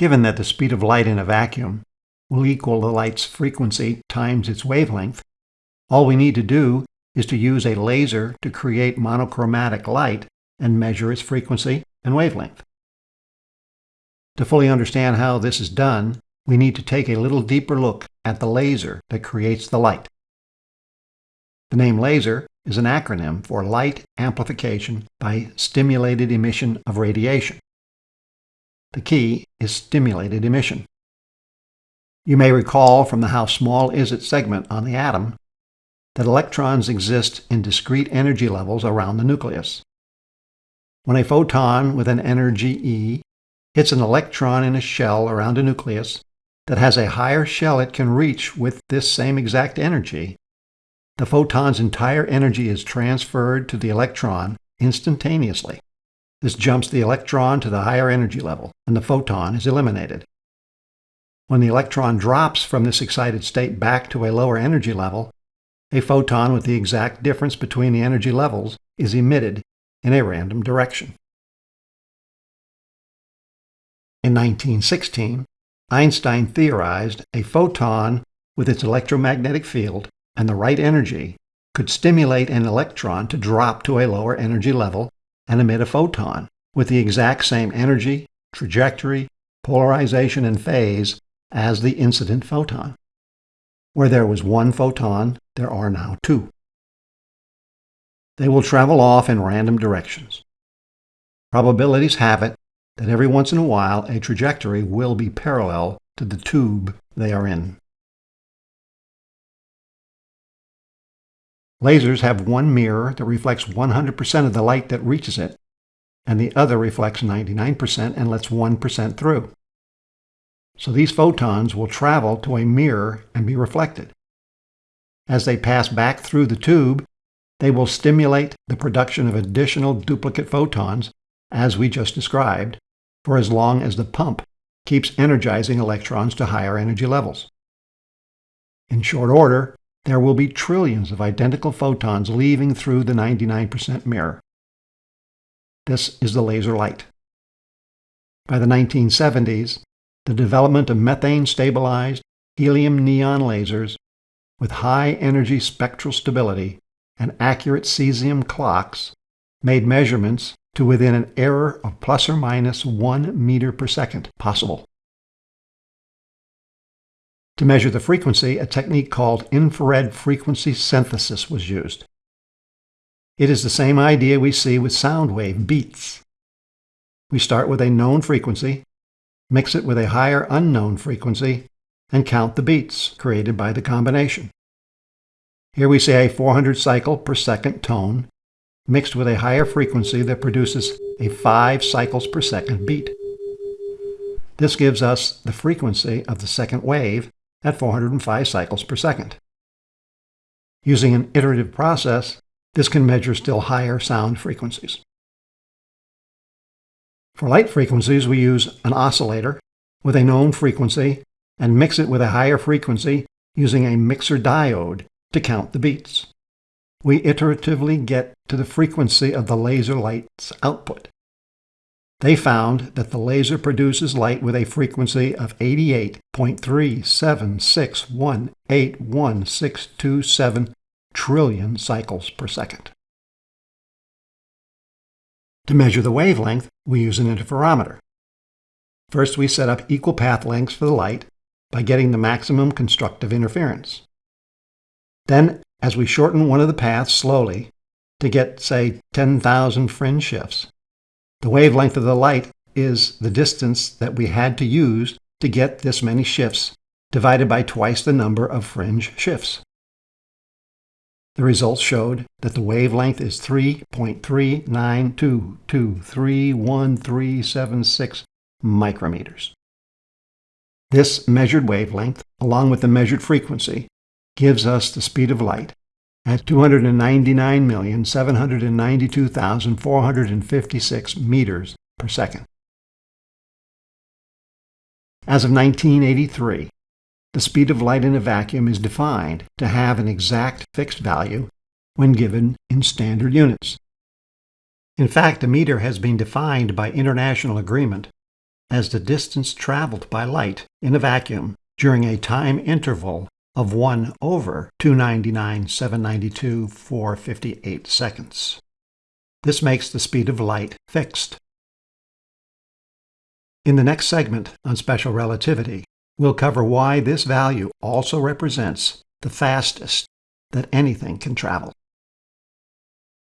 Given that the speed of light in a vacuum will equal the light's frequency times its wavelength, all we need to do is to use a laser to create monochromatic light and measure its frequency and wavelength. To fully understand how this is done, we need to take a little deeper look at the laser that creates the light. The name laser is an acronym for Light Amplification by Stimulated Emission of Radiation. The key is stimulated emission. You may recall from the how small is it segment on the atom that electrons exist in discrete energy levels around the nucleus. When a photon with an energy E hits an electron in a shell around a nucleus that has a higher shell it can reach with this same exact energy, the photon's entire energy is transferred to the electron instantaneously. This jumps the electron to the higher energy level, and the photon is eliminated. When the electron drops from this excited state back to a lower energy level, a photon with the exact difference between the energy levels is emitted in a random direction. In 1916, Einstein theorized a photon with its electromagnetic field and the right energy could stimulate an electron to drop to a lower energy level and emit a photon with the exact same energy, trajectory, polarization, and phase as the incident photon. Where there was one photon, there are now two. They will travel off in random directions. Probabilities have it that every once in a while a trajectory will be parallel to the tube they are in. Lasers have one mirror that reflects 100% of the light that reaches it, and the other reflects 99% and lets 1% through. So these photons will travel to a mirror and be reflected. As they pass back through the tube, they will stimulate the production of additional duplicate photons, as we just described, for as long as the pump keeps energizing electrons to higher energy levels. In short order, there will be trillions of identical photons leaving through the 99% mirror. This is the laser light. By the 1970s, the development of methane-stabilized helium-neon lasers with high energy spectral stability and accurate cesium clocks made measurements to within an error of plus or minus 1 meter per second possible. To measure the frequency, a technique called infrared frequency synthesis was used. It is the same idea we see with sound wave beats. We start with a known frequency, mix it with a higher unknown frequency, and count the beats created by the combination. Here we see a 400 cycle per second tone mixed with a higher frequency that produces a 5 cycles per second beat. This gives us the frequency of the second wave at 405 cycles per second. Using an iterative process, this can measure still higher sound frequencies. For light frequencies, we use an oscillator with a known frequency and mix it with a higher frequency using a mixer diode to count the beats. We iteratively get to the frequency of the laser light's output. They found that the laser produces light with a frequency of 88.376181627 trillion cycles per second. To measure the wavelength, we use an interferometer. First, we set up equal path lengths for the light by getting the maximum constructive interference. Then, as we shorten one of the paths slowly to get, say, 10,000 fringe shifts, the wavelength of the light is the distance that we had to use to get this many shifts divided by twice the number of fringe shifts. The results showed that the wavelength is 3.392231376 micrometers. This measured wavelength, along with the measured frequency, gives us the speed of light at 299,792,456 meters per second. As of 1983, the speed of light in a vacuum is defined to have an exact fixed value when given in standard units. In fact, a meter has been defined by international agreement as the distance traveled by light in a vacuum during a time interval of 1 over 299, 792, 458 seconds. This makes the speed of light fixed. In the next segment on special relativity, we'll cover why this value also represents the fastest that anything can travel.